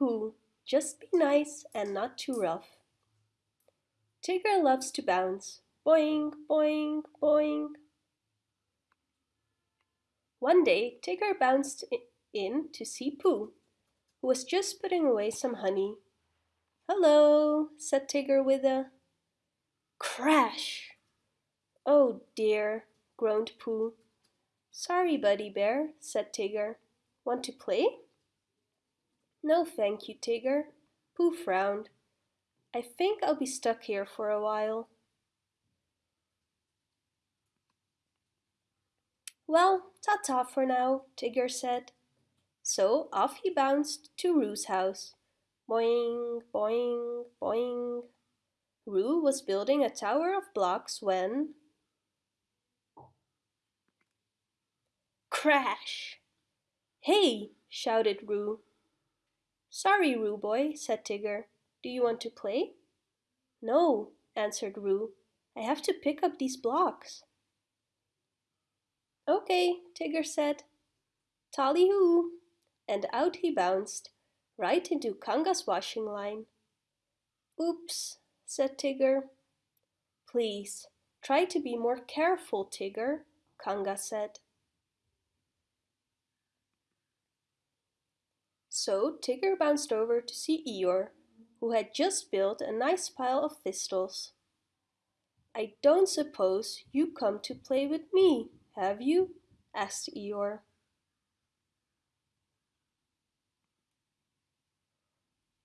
Pooh, just be nice and not too rough. Tigger loves to bounce. Boing, boing, boing. One day, Tigger bounced in to see Pooh, who was just putting away some honey. Hello, said Tigger with a crash. Oh dear, groaned Pooh. Sorry, Buddy Bear, said Tigger. Want to play? No, thank you, Tigger. Pooh frowned. I think I'll be stuck here for a while. Well, ta-ta for now, Tigger said. So off he bounced to Roo's house. Boing, boing, boing. Roo was building a tower of blocks when... Crash! Hey! shouted Roo. Sorry, Roo boy, said Tigger. Do you want to play? No, answered Roo. I have to pick up these blocks. Okay, Tigger said. Tally-hoo! And out he bounced, right into Kanga's washing line. Oops, said Tigger. Please, try to be more careful, Tigger, Kanga said. So Tigger bounced over to see Eeyore, who had just built a nice pile of thistles. I don't suppose you come to play with me, have you? asked Eeyore.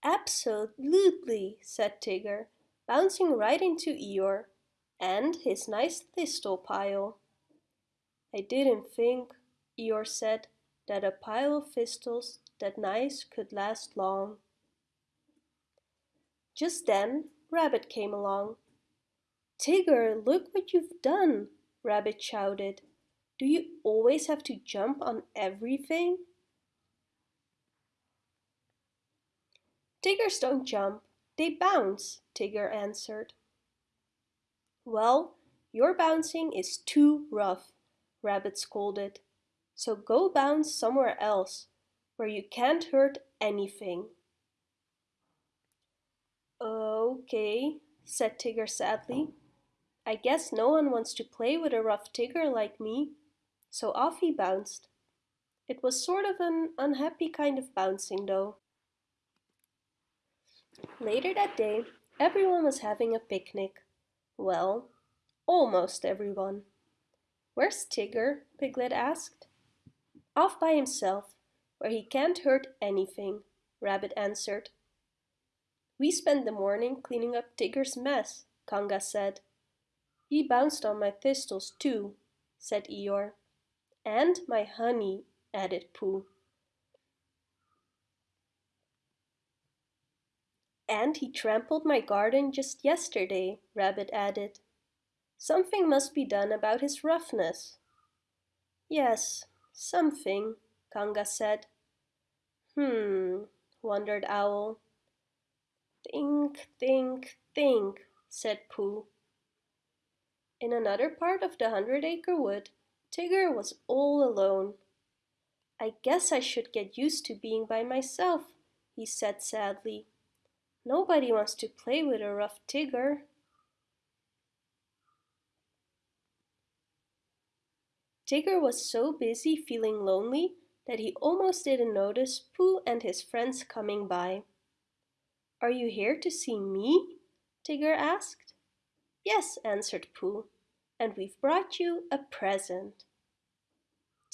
Absolutely, said Tigger, bouncing right into Eeyore and his nice thistle pile. I didn't think, Eeyore said, that a pile of thistles that nice could last long. Just then, Rabbit came along. Tigger, look what you've done, Rabbit shouted. Do you always have to jump on everything? Tiggers don't jump, they bounce, Tigger answered. Well, your bouncing is too rough, Rabbit scolded. So go bounce somewhere else, where you can't hurt anything. Okay, said Tigger sadly. I guess no one wants to play with a rough Tigger like me so off he bounced. It was sort of an unhappy kind of bouncing though. Later that day, everyone was having a picnic. Well, almost everyone. Where's Tigger? Piglet asked. Off by himself, where he can't hurt anything, Rabbit answered. We spent the morning cleaning up Tigger's mess, Kanga said. He bounced on my thistles too, said Eeyore. And my honey, added Pooh. And he trampled my garden just yesterday, Rabbit added. Something must be done about his roughness. Yes, something, Kanga said. Hmm, wondered Owl. Think, think, think, said Pooh. In another part of the Hundred Acre Wood, Tigger was all alone. I guess I should get used to being by myself, he said sadly. Nobody wants to play with a rough Tigger. Tigger was so busy feeling lonely that he almost didn't notice Pooh and his friends coming by. Are you here to see me? Tigger asked. Yes, answered Pooh and we've brought you a present.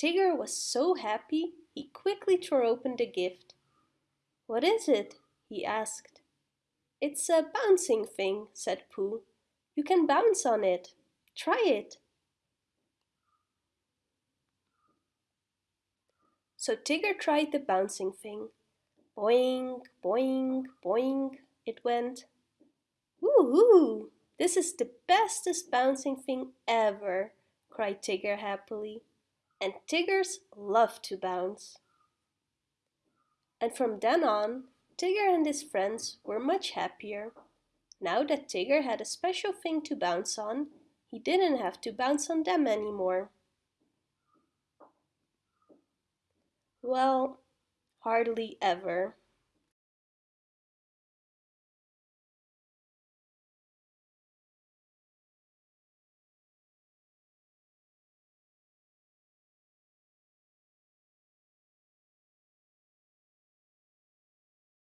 Tigger was so happy he quickly tore open the gift. What is it? he asked. It's a bouncing thing, said Pooh. You can bounce on it. Try it. So Tigger tried the bouncing thing. Boing, boing, boing, it went. Woo-hoo! This is the bestest bouncing thing ever, cried Tigger happily. And Tiggers love to bounce. And from then on, Tigger and his friends were much happier. Now that Tigger had a special thing to bounce on, he didn't have to bounce on them anymore. Well, hardly ever.